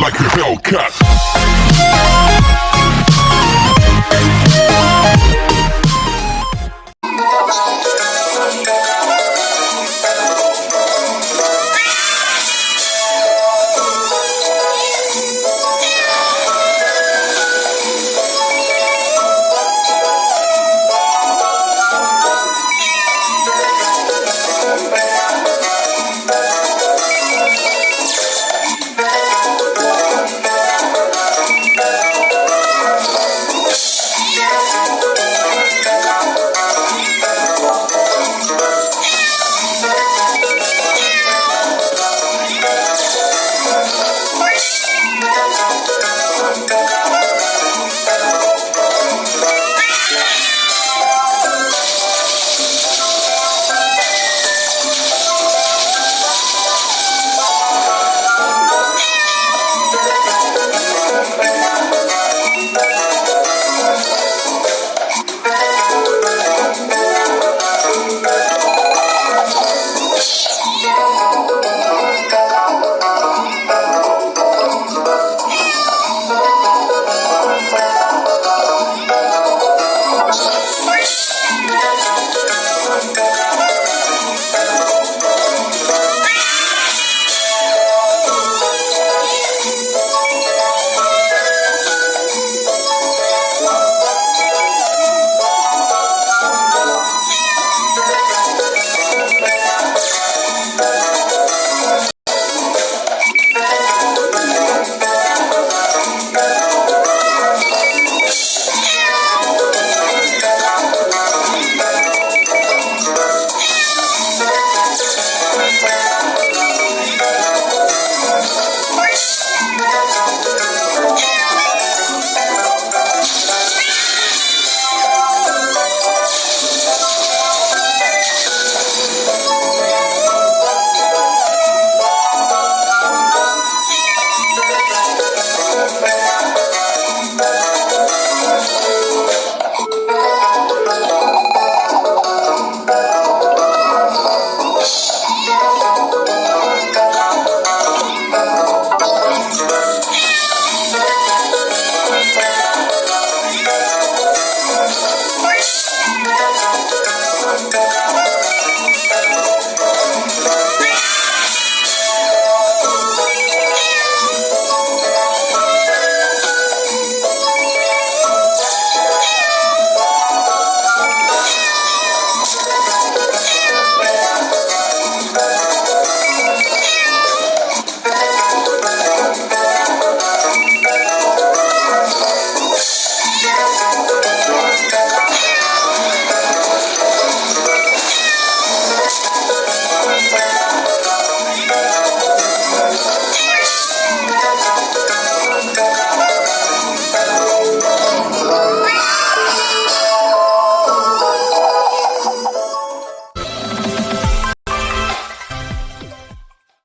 like a Hellcat.